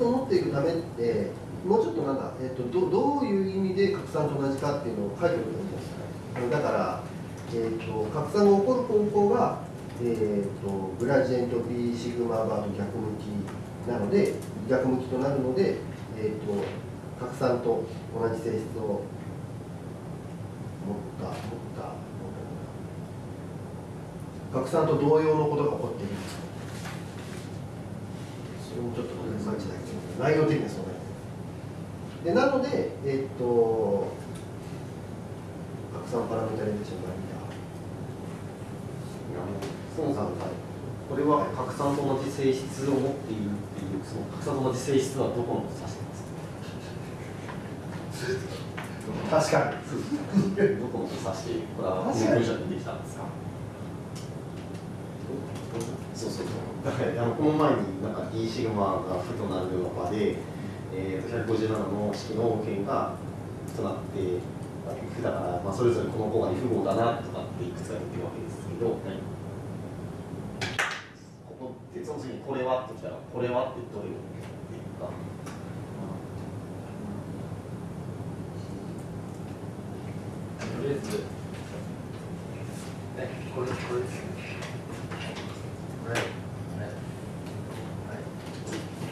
質を持っていくためってもうちょっとなんだ、えっと、どどういう意味で拡散と同じかっていうのを書いておくんですかだから、えっと、拡散が起こる方向が、えっと、グラジエント B シグマバーと逆向きなので逆向きとなるので、えっと、拡散と同じ性質を持った持った拡散と同様のことが起こっているもちょっとごめんなさい内容的にはそうなりでなのでえっと拡散パラメータレーションがそもそもこれは拡散と同じ性質を持っているっていうその拡散と同じ性質はどこの指してますか？確かに。どこの指してこれはでできたんですか？そうそうそう。だからあのこの前になんか D シグマが負となる場で、えー、と157の式の件が負となって負だから、まあ、それぞれこの子が F 号だなとかっていくつか言ってるわけですけど、ここでその次にこれはってきたらこれはってどういうっていうか。とりあえずえこれこれですねこれこれはい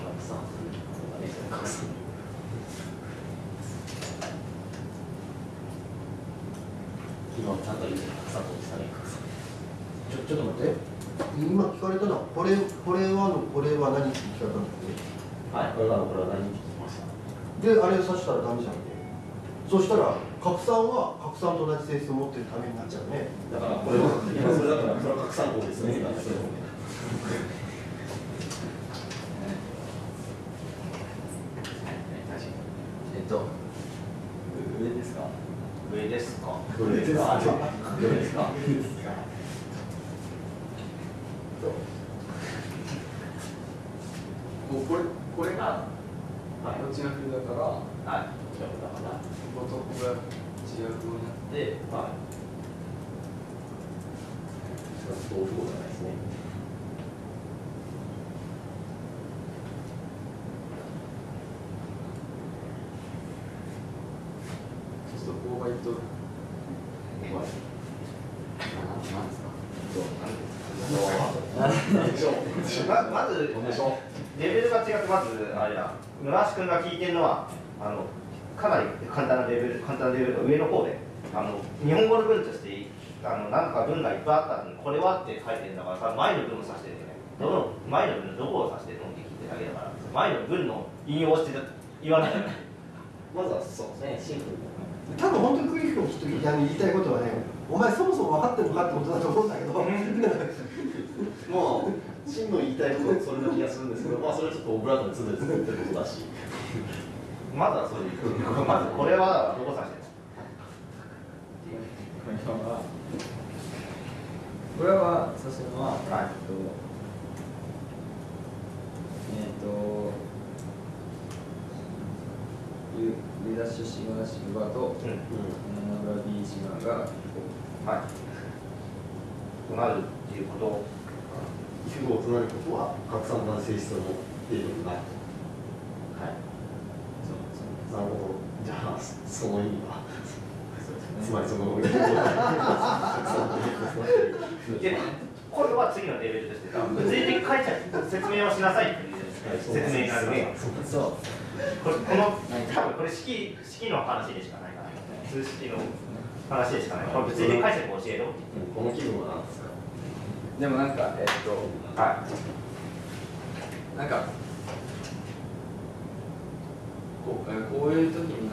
拡散そうだね拡散今ちゃんちょちょっと待って。今聞かれたのはこれこれはのこれは何って聞かれたんですはいこれはこれは何って聞きましたであれを指したらダメじゃんねそしたら拡散は拡散と同じ性質を持ってるためになっちゃうねだからこれは今それだからそれは拡散法ですね。えっと上ですか？上ですか？どれですか？どれです。かもうこれこれがはいこっちが風だからはい。違うだからこことここが違う風になってはい。それは豆腐じゃないですねそうすると勾配とままずレベルが違ってまずあれだ村橋君が聞いてるのはあのかなり簡単なレベル簡単なレベルの上の方であの日本語の文としてあのなんか文がいっぱいあったのにこれはって書いてるんだから多分前の文を指してるんだよねどの前の文のどこを指してるのって聞いてるだけだから前の文の引用をして言わないとまずはそうですね。シンプル多分本当にクリフ君きっと言い言いたいことはねお前そもそも分かってるのかってことだと思うんだけど。まあ真の言いたいことはそれな気がするんですけどまあそれはちょっとオブラートに包んで作ってることだし。まずはそういうまずこれはどこ指してるこれは指してるのは、はい。えっとえっ、とユユダッシュシグマシグバとうんナブラビーシグマがはいとなるっていうこと皮膚号となることは拡散の性質を持っているんだはいそうなるほどじゃあその意味はつまりそのでこれは次のレベルとして物理的解釈説明をしなさいっていう説明になるねそうこれこの多分これ式式の話でしかないから数式の話でしかないこれ物理的解釈を教えろこの気分は何ですかでもなんかえっ、とはなんかこうえーこういう時に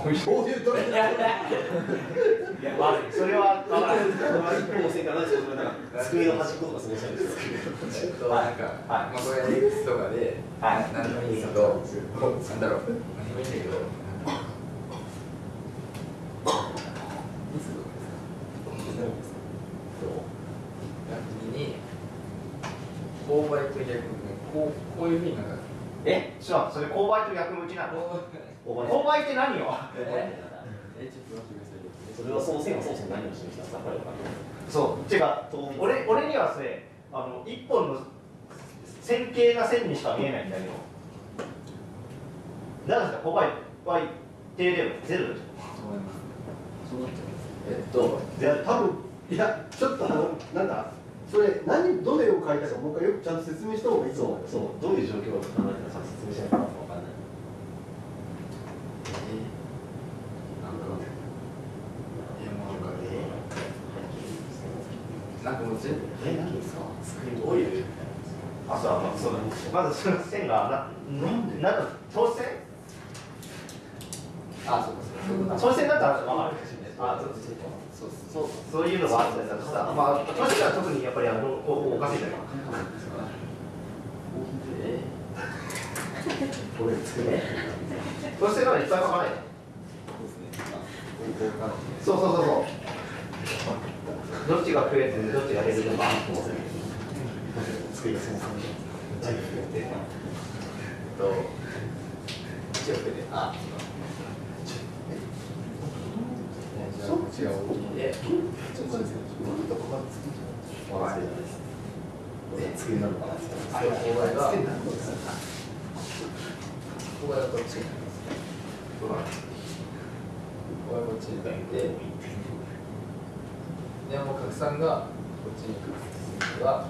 こういうこういうといいや悪いそれは分からない一方性からないです。けどなんか机の端っことかそう？したいんですえっとなんか、まあこれ X とかで、はいなんでもいいけど、なんだろう、何でもいいんだけど、ミスと逆に、こうこういうふうになんか、え？ちょっとそれ勾配と逆向きなのこう勾配って何よ？それはその線はそもそも何を示したそう。違う。俺俺にはそれあの一本の線形な線にしか見えないんだけど。なんですか？ここはは一定でもゼロでし思います。そうなっちゃいますえっといや多分いやちょっとあのなんだ？それ何どれを書いたかもう一回よくちゃんと説明した方がいいと思う。よそう。どういう状況を考えてか説明しないと分かんないなんだろういやもうなんかねなんかもう全部え何ですかどういうあそうまあそうだまずその線がななんなんか等線あそうかそう。か等線だったら分かるあそうそうそうそういうのがあったりだとさまあ等線は特にやっぱりあのおおかしいんだよえこれ作れ等線ならいっぱい書かないそうそうそうそうどっちが増えてどっちが減るとか。作りあじゃあこっちが大きいでちょっとですねどこあっち。になります勾配こっちになってでもう拡散がこっちに来る。が